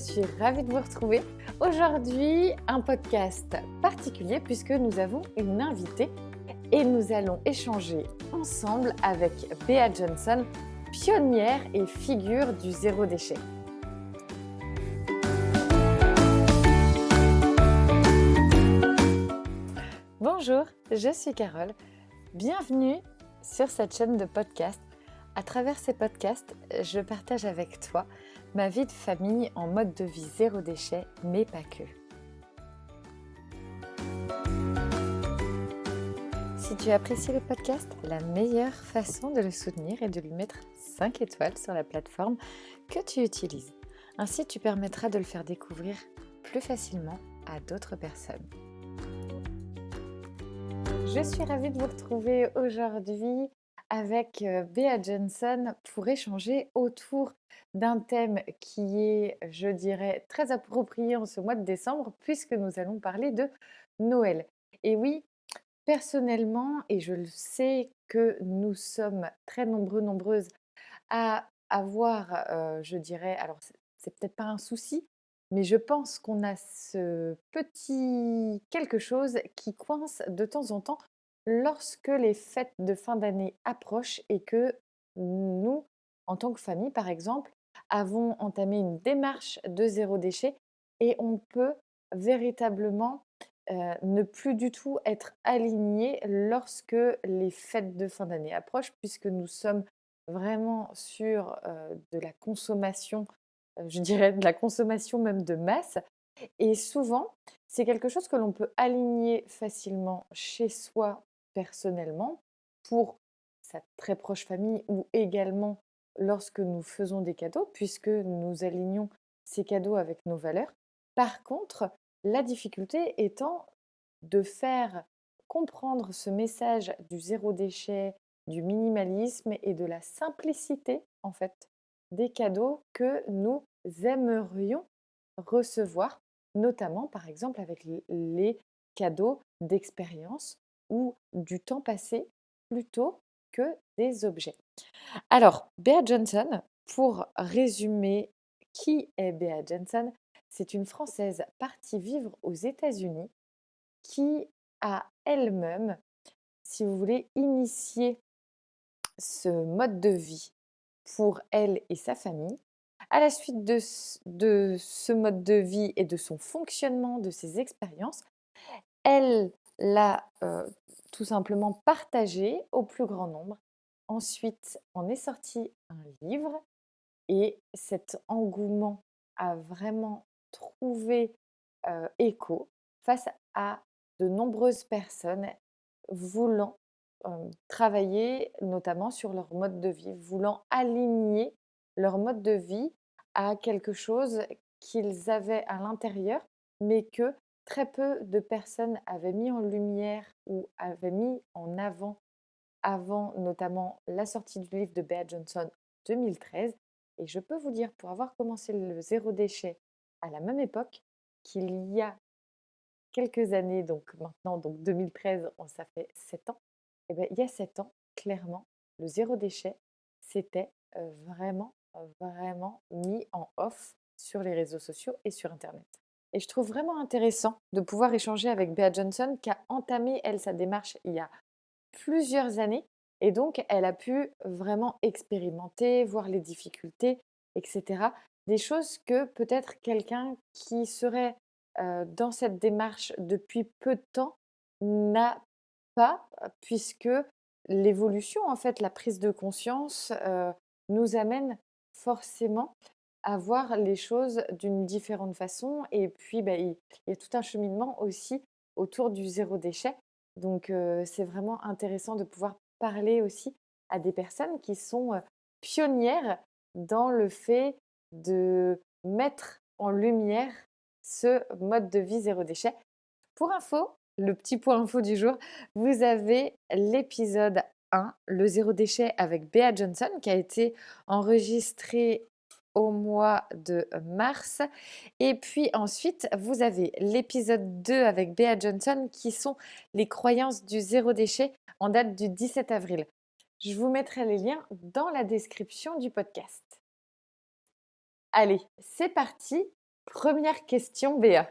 suis ravie de vous retrouver. Aujourd'hui, un podcast particulier puisque nous avons une invitée et nous allons échanger ensemble avec Bea Johnson, pionnière et figure du zéro déchet. Bonjour, je suis Carole. Bienvenue sur cette chaîne de podcast. À travers ces podcasts, je partage avec toi ma vie de famille en mode de vie zéro déchet, mais pas que. Si tu apprécies le podcast, la meilleure façon de le soutenir est de lui mettre 5 étoiles sur la plateforme que tu utilises. Ainsi, tu permettras de le faire découvrir plus facilement à d'autres personnes. Je suis ravie de vous retrouver aujourd'hui avec Bea Johnson pour échanger autour d'un thème qui est, je dirais, très approprié en ce mois de décembre puisque nous allons parler de Noël. Et oui, personnellement, et je le sais que nous sommes très nombreux, nombreuses à avoir, je dirais, alors c'est peut-être pas un souci, mais je pense qu'on a ce petit quelque chose qui coince de temps en temps lorsque les fêtes de fin d'année approchent et que nous, en tant que famille par exemple, avons entamé une démarche de zéro déchet et on peut véritablement ne plus du tout être aligné lorsque les fêtes de fin d'année approchent puisque nous sommes vraiment sur de la consommation, je dirais de la consommation même de masse. Et souvent, c'est quelque chose que l'on peut aligner facilement chez soi personnellement pour sa très proche famille ou également lorsque nous faisons des cadeaux, puisque nous alignons ces cadeaux avec nos valeurs. Par contre, la difficulté étant de faire comprendre ce message du zéro déchet, du minimalisme et de la simplicité en fait des cadeaux que nous aimerions recevoir, notamment par exemple avec les cadeaux d'expérience ou du temps passé plutôt que des objets. Alors, Bea Johnson, pour résumer qui est Bea Johnson, c'est une Française partie vivre aux États-Unis qui a elle-même, si vous voulez, initié ce mode de vie pour elle et sa famille. À la suite de, de ce mode de vie et de son fonctionnement, de ses expériences, elle l'a tout simplement partagé au plus grand nombre. Ensuite, on est sorti un livre et cet engouement a vraiment trouvé écho face à de nombreuses personnes voulant travailler notamment sur leur mode de vie, voulant aligner leur mode de vie à quelque chose qu'ils avaient à l'intérieur, mais que très peu de personnes avaient mis en lumière ou avaient mis en avant, avant notamment la sortie du livre de Bea Johnson en 2013. Et je peux vous dire, pour avoir commencé le zéro déchet à la même époque, qu'il y a quelques années, donc maintenant, donc 2013, ça fait 7 ans, et eh bien, il y a 7 ans, clairement, le zéro déchet, c'était vraiment, vraiment mis en off sur les réseaux sociaux et sur Internet. Et je trouve vraiment intéressant de pouvoir échanger avec Bea Johnson qui a entamé, elle, sa démarche il y a plusieurs années. Et donc, elle a pu vraiment expérimenter, voir les difficultés, etc. Des choses que peut-être quelqu'un qui serait dans cette démarche depuis peu de temps n'a pas, puisque l'évolution, en fait, la prise de conscience nous amène forcément à voir les choses d'une différente façon. Et puis, bah, il, y a tout un cheminement aussi autour du zéro déchet. Donc, c'est vraiment intéressant de pouvoir parler aussi à des personnes qui sont pionnières dans le fait de mettre en lumière ce mode de vie zéro déchet. Pour info, le petit point info du jour, vous avez l'épisode 1, le zéro déchet avec Bea Johnson, qui a été enregistré au mois de mars. Et puis ensuite, vous avez l'épisode 2 avec Bea Johnson qui sont les croyances du zéro déchet en date du 17 avril. Je vous mettrai les liens dans la description du podcast. Allez, c'est parti. Première question, Béa.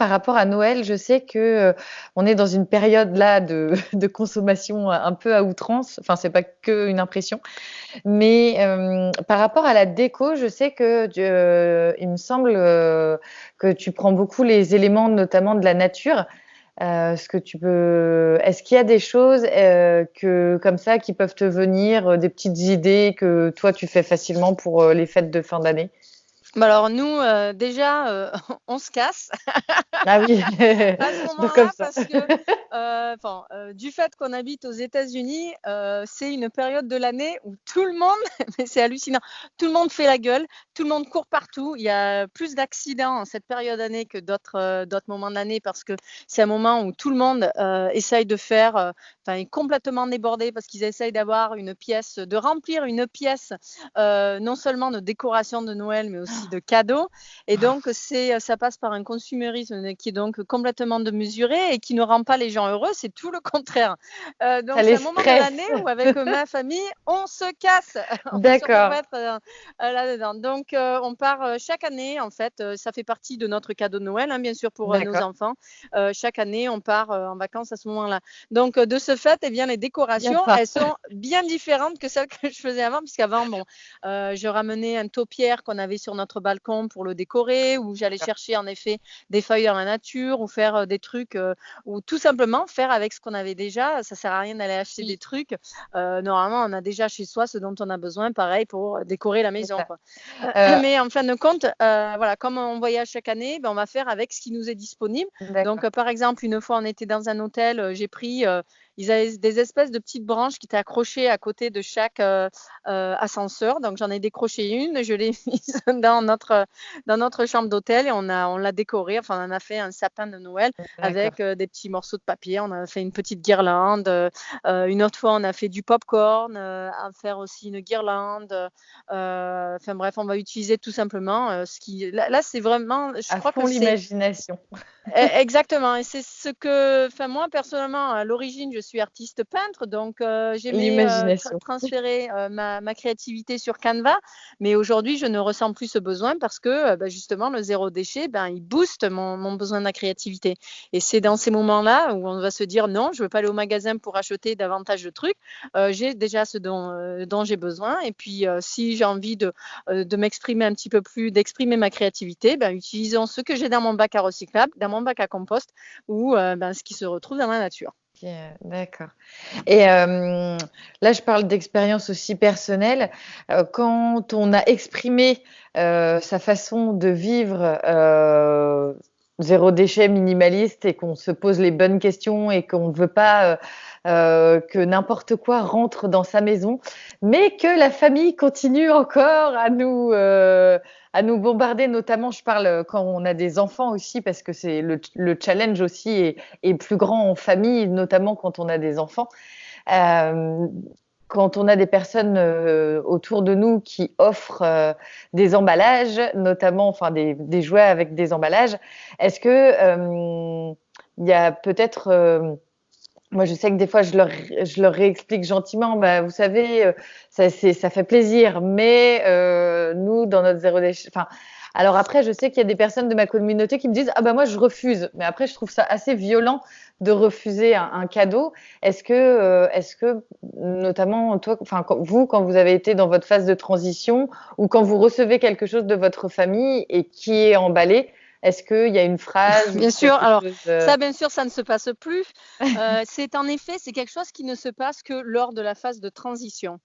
Par rapport à Noël, je sais que, heu, on est dans une période là de consommation un peu à outrance. Enfin, c'est pas qu'une impression. Mais, hem, par rapport à la déco, je sais que il me semble, que tu prends beaucoup les éléments, notamment de la nature. Est-ce que tu peux est-ce qu'il y a des choses, que comme ça, qui peuvent te venir, des petites idées que toi tu fais facilement pour, les fêtes de fin d'année? Bah, alors nous, heu, déjà, heu, on se casse Ah oui, à ce comme ça. parce que, heu, du fait qu'on habite aux États-Unis, c'est une période de l'année où tout le monde mais c'est hallucinant, tout le monde fait la gueule, tout le monde court partout. Il y a plus d'accidents en cette période d'année que d'autres, d'autres moments de l'année parce que c'est un moment où tout le monde, heu, essaye de faire, heu, enfin est complètement débordé parce qu'ils essayent d'avoir une pièce, de remplir une pièce, heu, non seulement de décoration de Noël, mais aussi de cadeaux et donc c'est, heu, ça passe par un consumérisme qui est donc complètement démesuré et qui ne rend pas les gens heureux, c'est tout le contraire. Donc c'est un moment de l'année où avec, ma famille, on se casse. D'accord. là-dedans. Donc, heu, on part, heu, chaque année en fait, heu, ça fait partie de notre cadeau de Noël, hein, bien sûr pour, nos enfants. Chaque année, on part, en vacances à ce moment-là. Donc, de ce fait et bien les décorations, elles sont bien différentes que celles que je faisais avant puisqu'avant bon, je ramenais un taupière qu'on avait sur notre balcon pour le décorer ou j'allais chercher en effet des feuilles dans la nature ou faire, des trucs, ou tout simplement faire avec ce qu'on avait déjà. Ça sert à rien d'aller acheter des Oui. trucs. Heu, normalement, on a déjà chez soi ce dont on a besoin, pareil pour, décorer la maison, quoi. Mais en fin de compte, heu, voilà, comme on voyage chaque année, ben, on va faire avec ce qui nous est disponible. Donc, heu, par exemple, une fois, on était dans un hôtel, j'ai pris, ils avaient des espèces de petites branches qui étaient accrochées à côté de chaque, heu heu, ascenseur. Donc j'en ai décroché une, je l'ai mise dans notre dans notre chambre d'hôtel et on a on l'a décorée, enfin, on a fait un sapin de Noël avec, heu, des petits morceaux de papier. On a fait une petite guirlande, une autre fois, on a fait du popcorn, à faire aussi une guirlande, enfin bref, on va utiliser tout simplement, ce qui là là, c'est vraiment je À crois fond l'imagination. E exactement et c'est ce que enfin moi personnellement à l'origine je suis artiste peintre donc heu, j'aimais, heu, tra transférer, heu, ma ma créativité sur Canva. Mais aujourd'hui je ne ressens plus ce besoin parce que, heu, bah, justement le zéro déchet, ben, il booste mon mon besoin de la créativité et c'est dans ces moments-là où on va se dire: «Non, je veux pas aller au magasin pour acheter davantage de trucs, heu, j'ai déjà ce dont, j'ai besoin et puis, si j'ai envie de m'exprimer un petit peu plus, d'exprimer ma créativité, ben, utilisons ce que j'ai dans mon bac à recyclable, dans bac à compost ou, heu, ben, ce qui se retrouve dans la nature». D'accord et hem, là, je parle d'expérience aussi personnelle. Heu, quand on a exprimé, sa façon de vivre, zéro déchet, minimaliste et qu'on se pose les bonnes questions et qu'on ne veut pas, heu heu, que n'importe quoi rentre dans sa maison, mais que la famille continue encore à nous, heu, à nous bombarder. Notamment, je parle, quand on a des enfants aussi parce que c'est le ch le challenge aussi est plus grand en famille, notamment quand on a des enfants. Hem, quand on a des personnes, heu, autour de nous qui offrent, heu, des emballages, notamment enfin des jouets avec des emballages. Est-ce que, hem, il y a peut-être, moi je sais que des fois je leur je leur réexplique gentiment: «Bah, vous savez, ça ça fait plaisir, mais nous dans notre zéro déchet» enfin, alors après je sais qu'il y a des personnes de ma communauté qui me disent: «Ah bah, moi je refuse», mais après je trouve ça assez violent de refuser un un cadeau. Est-ce que, heu, est-ce que notamment toi enfin vous, quand vous avez été dans votre phase de transition ou quand vous recevez quelque chose de votre famille et qui est emballé, est-ce qu'il y a une phrase Bien sûr, alors heu ça bien sûr, ça ne se passe plus. Heu, c'est en effet, c'est quelque chose qui ne se passe que lors de la phase de transition.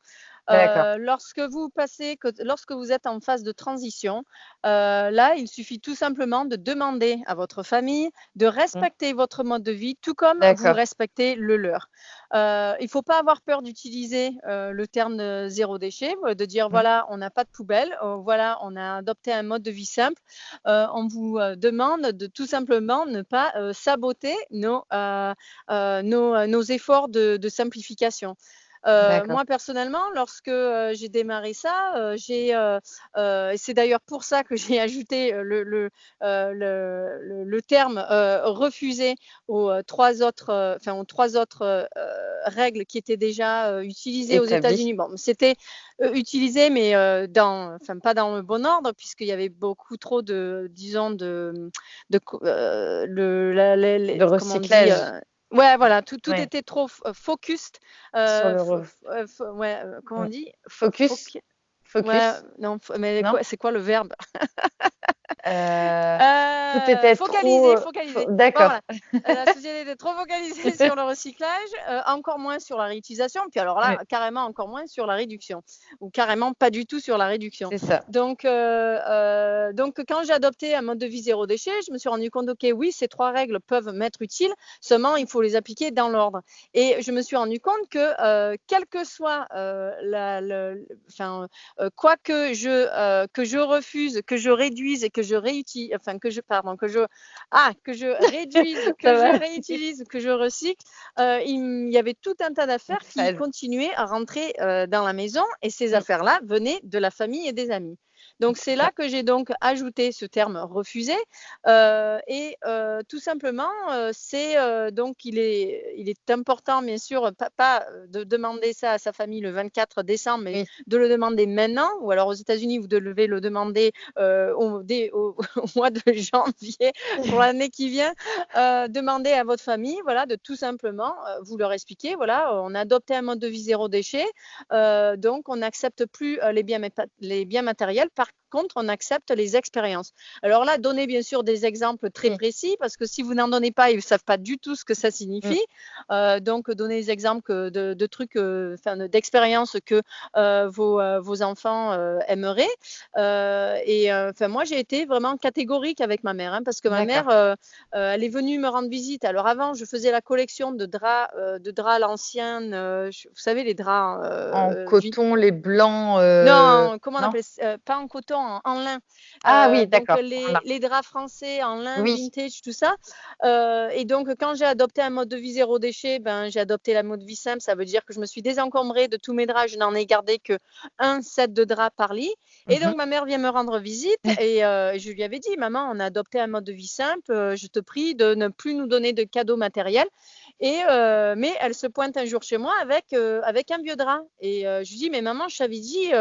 Heu, lorsque vous passez que lorsque vous êtes en phase de transition, heu, là, il suffit tout simplement de demander à votre famille de Mmh. respecter votre mode de vie, tout comme vous respectez le leur. Heu, il faut pas avoir peur d'utiliser, le terme, zéro déchet, de dire: Mmh. «Voilà, on n'a pas de poubelle, voilà, on a adopté un mode de vie simple». On vous, demande de tout simplement ne pas, saboter nos, efforts de de simplification. Moi, personnellement, lorsque j'ai démarré ça, j'ai, et c'est d'ailleurs pour ça que j'ai ajouté le, le, le, le, terme refusé aux trois autres, enfin, aux trois autres règles qui étaient déjà utilisées aux États-Unis. Bon, c'était utilisé, mais dans, enfin, pas dans le bon ordre, puisqu'il y avait beaucoup trop de, disons, de, de, le, la, le recyclage. Ouais, voilà, tout, tout était trop focus. Euh, ouais, comment on dit? Focus? Focus? Ouais, non, mais c'est quoi le verbe? euh, tout était focalisé, trop... focalisé. D'accord. la société était trop focalisée sur le recyclage, euh, encore moins sur la réutilisation, puis alors là, carrément encore moins sur la réduction, ou carrément pas du tout sur la réduction. C'est ça. Donc, euh, donc quand j'ai adopté un mode de vie zéro déchet, je me suis rendu compte, ok, oui, ces trois règles peuvent m'être utiles, seulement il faut les appliquer dans l'ordre. Et je me suis rendu compte que, quel que soit la, le, enfin, quoi que je, que je refuse, que je réduise et que je réutilise, enfin que je, pardon, que je, ah, que je réduise, que je réutilise, que je recycle, euh, il y avait tout un tas d'affaires qui continuaient à rentrer euh, dans la maison et ces mmh. affaires-là venaient de la famille et des amis. Donc c'est là que j'ai donc ajouté ce terme refusé euh, et euh, tout simplement euh, c'est donc il est il est important bien sûr pas, de demander ça à sa famille le 24 décembre mais de le demander maintenant ou alors aux États-Unis vous devez le demander au, au, mois de janvier pour l'année qui vient. Demander à votre famille voilà de tout simplement vous leur expliquer voilà on a adopté un mode de vie zéro déchet donc on n'accepte plus les biens les biens matériels par contre, on accepte les expériences. Alors là, donnez bien sûr des exemples très mmh. précis parce que si vous n'en donnez pas, ils ne savent pas du tout ce que ça signifie. Mmh. Euh, donc, donnez des exemples de, trucs, euh, d'expériences que euh, vos, vos, enfants aimeraient. et enfin, moi, j'ai été vraiment catégorique avec ma mère hein, parce que ma mère, elle est venue me rendre visite. Alors avant, je faisais la collection de draps, de draps à l'ancienne. vous savez, les draps en coton, les blancs. non, comment on appelle ça? Pas en coton en, lin. Ah oui, euh, d'accord. Les, les, draps français en lin, vintage, tout ça. Euh, et donc, quand j'ai adopté un mode de vie zéro déchet, ben, j'ai adopté la mode de vie simple. Ça veut dire que je me suis désencombrée de tous mes draps. Je n'en ai gardé que un set de draps par lit. Et donc, mhm. ma mère vient me rendre visite et euh, je lui avais dit, maman, on a adopté un mode de vie simple. je te prie de ne plus nous donner de cadeaux matériels. Et, euh, mais elle se pointe un jour chez moi avec, euh, avec un vieux drap. Et euh, je lui dis, mais maman, je t'avais dit,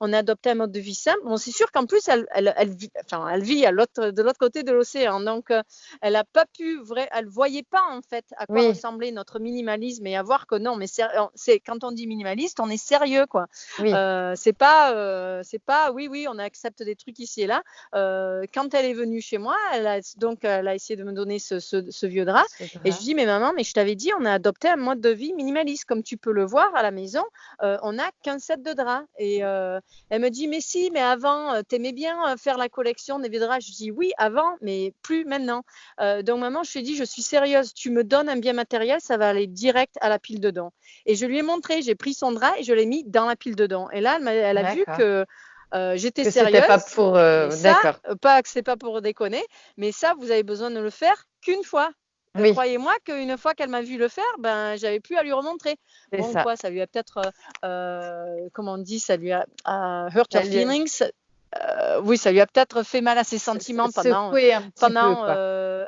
on a adopté un mode de vie simple. Bon, c'est sûr qu'en plus, elle, elle, elle, vit, enfin, elle vit à de l'autre côté de l'océan. Donc, elle n'a pas pu, vrai, elle ne voyait pas en fait à quoi ressemblait notre minimalisme et à voir que non, mais c'est quand on dit minimaliste, on est sérieux, quoi. Oui. c'est pas, c'est pas, oui, oui, on accepte des trucs ici et là. quand elle est venue chez moi, elle a, donc, elle a essayé de me donner ce, ce, vieux drap. Et je dis, mais maman, mais je t'avais dit, on a adopté un mode de vie minimaliste. Comme tu peux le voir à la maison, euh, on n'a qu'un set de draps. Et euh, elle me dit, mais si, mais avant, euh, tu aimais bien faire la collection des draps. Je dis, oui, avant, mais plus maintenant. donc, maman, je lui ai dit, je suis sérieuse. Tu me donnes un bien matériel, ça va aller direct à la pile dedans. Et je lui ai montré, j'ai pris son drap et je l'ai mis dans la pile dedans. Et là, elle, a vu que. j'étais sérieuse. Pas pour, d'accord. Pas que c'est pas pour déconner, mais ça, vous avez besoin de le faire qu'une fois. Croyez-moi qu'une fois qu'elle m'a vu le faire, ben j'avais plus à lui remontrer. Bon, ça. quoi, ça lui a peut-être, euh, euh, comment on dit, ça lui a hurt her feelings. Euh, oui, ça lui a peut-être fait mal à ses sentiments pendant, un, pendant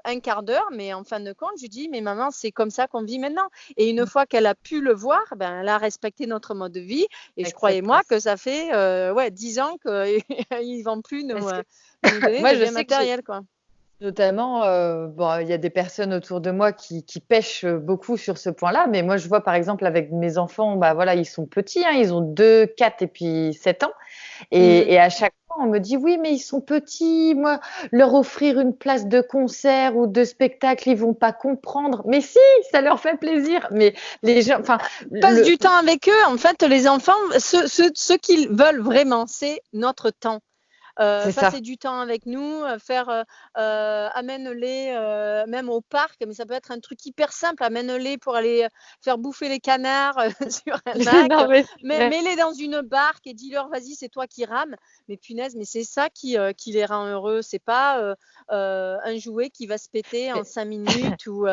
un quart d'heure, mais en fin de compte, je lui dis, mais maman, c'est comme ça qu'on vit maintenant. Et une mmh. fois qu'elle a pu le voir, ben, elle a respecté notre mode de vie. Et je croyais-moi que ça fait ouais, 10 ans qu'ils ne vendent plus nos, nos donner Moi, je matériel. Quoi. Notamment, euh, bon, il y a des personnes autour de moi qui, qui pêchent beaucoup sur ce point-là, mais moi je vois par exemple avec mes enfants, bah voilà, ils sont petits, hein, ils ont 2, 4 et puis 7 ans, et, mmh. et, à chaque fois on me dit oui, mais ils sont petits, moi leur offrir une place de concert ou de spectacle, ils vont pas comprendre. Mais si, ça leur fait plaisir. Mais les gens, enfin, passe du temps avec eux. En fait, les enfants, ce, ce, ce qu'ils veulent vraiment, c'est notre temps. Passer du temps avec nous, faire amène-les même au parc, mais ça peut être un truc hyper simple, amène-les pour aller faire bouffer les canards sur un lac, mets-les dans une barque et dis-leur vas-y c'est toi qui rames. Mais punaise, mais c'est ça qui, qui les rend heureux, c'est pas un jouet qui va se péter en cinq minutes ou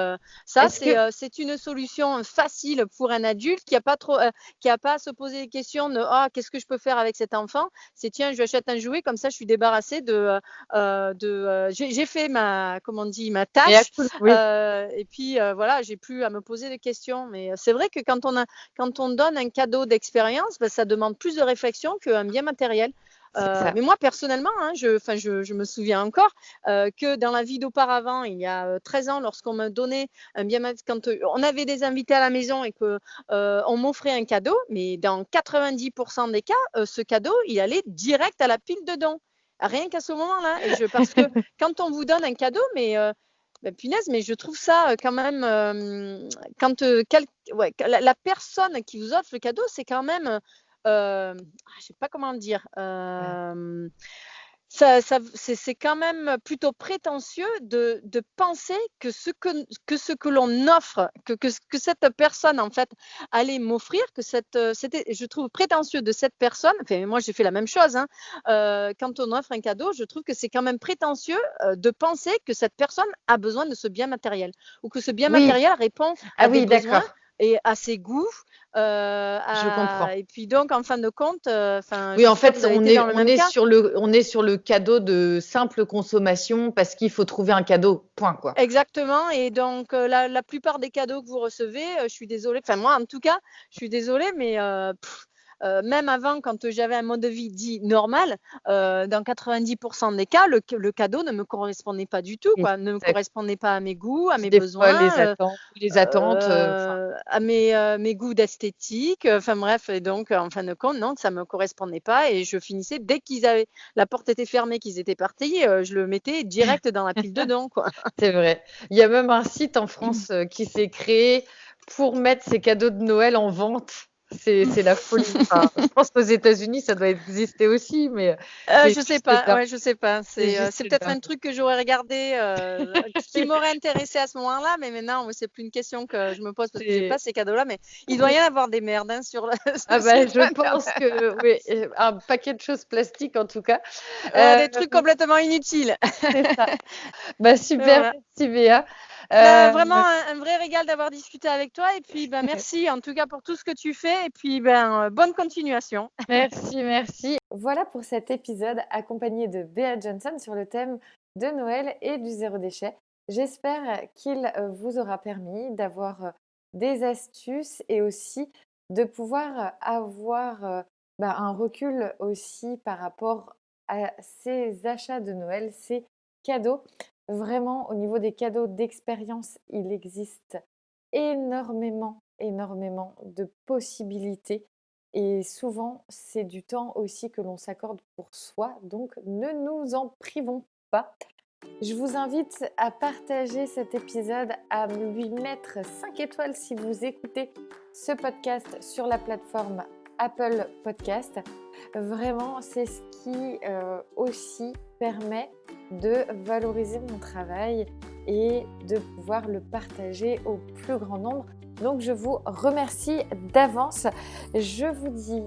ça c'est une solution facile pour un adulte qui a pas trop qui a pas à se poser des questions de oh qu'est-ce que je peux faire avec cet enfant? C'est tiens je lui achète un jouet comme ça je suis débarrassée de de j'ai fait ma comment on dit ma tâche et puis voilà j'ai plus à me poser des questions. Mais c'est vrai que quand on a quand on donne un cadeau d'expérience ben, ça demande plus de réflexion qu'un bien matériel euh, mais moi, personnellement, hein, je, je, je, me souviens encore euh, que dans la vie d'auparavant, il y a 13 euh, ans, lorsqu'on me donnait un bien quand on avait des invités à la maison et que on m'offrait un cadeau, mais dans 90% des cas, ce cadeau, il allait direct à la pile de dons. Rien qu'à ce moment-là. Je, parce que quand on vous donne un cadeau, mais ben, punaise, mais je trouve ça quand même, quand ouais, la, la, personne qui vous offre le cadeau, c'est quand même je sais pas comment dire. ça, ça c'est quand même plutôt prétentieux de, de, penser que ce que, que, ce que l'on offre, que, que, que, cette personne en fait allait m'offrir, que cette, c'était, je trouve prétentieux de cette personne. Enfin, moi j'ai fait la même chose. Hein, euh, quand on offre un cadeau, je trouve que c'est quand même prétentieux euh, de penser que cette personne a besoin de ce bien matériel ou que ce bien matériel répond à ah, des oui, besoins et à ses goûts euh, je comprends. Et puis donc, en fin de compte, euh, oui, en fait, on est, on est sur le, on est sur le cadeau de simple consommation parce qu'il faut trouver un cadeau. Point quoi. Exactement. Et donc, euh, la, la, plupart des cadeaux que vous recevez, je suis désolée. Enfin, moi, en tout cas, je suis désolée, mais euh, même avant, quand j'avais un mode de vie dit normal, euh, dans 90% des cas, le, cadeau ne me correspondait pas du tout, quoi, ne me correspondait pas à mes goûts, à mes besoins, les euh, attentes, les attentes à mes, mes goûts d'esthétique. Enfin bref, et donc en fin de compte, non, ça me correspondait pas et je finissais dès qu'ils avaient la porte était fermée, qu'ils étaient partis, je le mettais direct dans la pile dedans, quoi. C'est vrai. Il y a même un site en France qui s'est créé pour mettre ces cadeaux de Noël en vente c'est la folie. je pense qu'aux États-Unis, ça doit exister aussi, mais. Euh, je sais pas. Ouais, je sais pas. C'est euh, peut-être un truc que j'aurais regardé, euh, qui m'aurait intéressé à ce moment-là, mais maintenant, c'est plus une question que je me pose parce que j'ai pas ces cadeaux-là. Mais il doit y en avoir des merdes hein, sur. Le, ah bah, je pense que oui, un paquet de choses plastiques en tout cas. des trucs complètement inutiles. ça. Bah super, merci Béa. Bah, euh, vraiment un, vrai régal d'avoir discuté avec toi et puis ben, merci en tout cas pour tout ce que tu fais et puis ben, bonne continuation. Merci, merci. Voilà pour cet épisode accompagné de Bea Johnson sur le thème de Noël et du zéro déchet. J'espère qu'il euh, vous aura permis d'avoir euh, des astuces et aussi de pouvoir avoir ben, un recul aussi par rapport à ces achats de Noël, ces cadeaux. Vraiment, au niveau des cadeaux d'expérience, il existe énormément, énormément de possibilités. Et souvent, c'est du temps aussi que l'on s'accorde pour soi. Donc, ne nous en privons pas. Je vous invite à partager cet épisode, à lui mettre 5 étoiles si vous écoutez ce podcast sur la plateforme Apple Podcast. Vraiment, c'est ce qui euh, aussi permet de valoriser mon travail et de pouvoir le partager au plus grand nombre. Donc je vous remercie d'avance. Je vous dis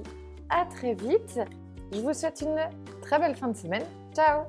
à très vite. Je vous souhaite une très belle fin de semaine. Ciao